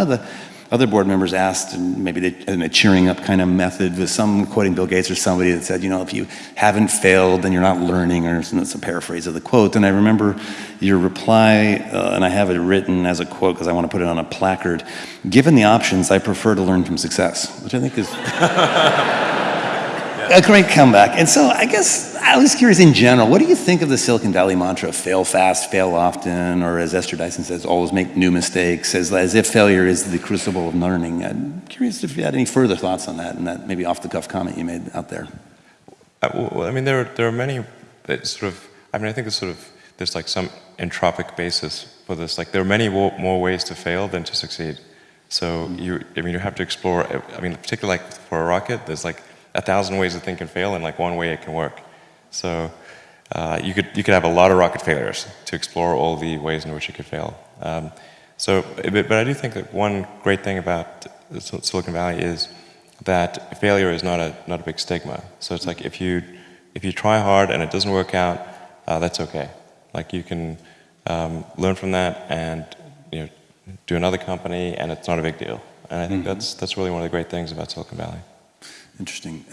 one of the other board members asked, and maybe they, in a cheering up kind of method, with some quoting Bill Gates or somebody that said, you know, if you haven't failed, then you're not learning, or it's a paraphrase of the quote. And I remember your reply, uh, and I have it written as a quote because I want to put it on a placard. Given the options, I prefer to learn from success, which I think is a great comeback. And so I guess I was curious in general, what do you think of the Silicon Valley mantra, fail fast, fail often, or as Esther Dyson says, always make new mistakes, as, as if failure is the crucible of learning. I'm curious if you had any further thoughts on that and that maybe off the cuff comment you made out there. Uh, well, I mean, there are, there are many that sort of, I mean, I think there's sort of, there's like some entropic basis for this. Like there are many more ways to fail than to succeed. So you, I mean, you have to explore, I mean, particularly like for a rocket, there's like a thousand ways to think and fail and like one way it can work. So uh, you, could, you could have a lot of rocket failures to explore all the ways in which it could fail. Um, so, but, but I do think that one great thing about Silicon Valley is that failure is not a, not a big stigma. So it's like if you, if you try hard and it doesn't work out, uh, that's okay. Like you can um, learn from that and you know, do another company and it's not a big deal. And I think mm -hmm. that's, that's really one of the great things about Silicon Valley. Interesting.